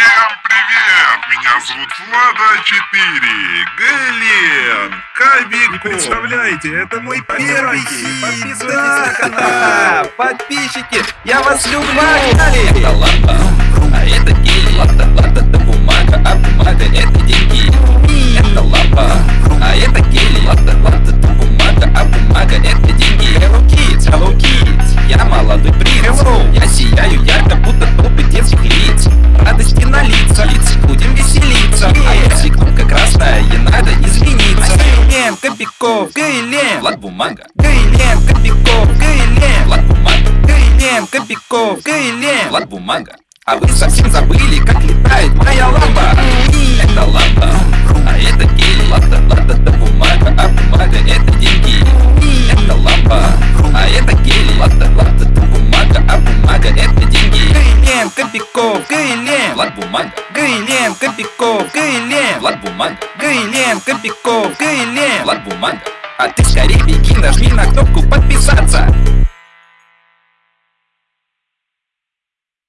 Всем привет! Меня зовут Влада 4, Гэлен, Кабику. Представляете, это мой первый хит. Подписывайтесь Да. на канал! Подписчики, я вас люблю! Это лампа, а это гель Лата, лата, это бумага, а бумага это деньги Это лампа, а это гель Лата, лата, это бумага, а бумага это деньги Hello Kids, Hello Kids, я молодой принц Я сияю ярко, будто Гейлен, Кобяков, Гейлен, Влад бумага. Гейлен, Кобяков, Гейлен, Влад бумага. Гейлен, Кобяков, Гейлен, Влад бумага. А вы совсем забыли, как летает моя лампа. Это лампа, а это гель. Лата, лата, это бумага, а бумага это деньги. Это лампа, а это гель. Лата, лата, это бумага, а бумага это деньги. Гейлен, Кобяков, Гейлен, Влад бумага. Гейлен, Кобяков, Гейлен, Влад бумага Гейлен, Кобяков, Гейлен, Влад бумага а ты скорее беги, нажми на кнопку подписаться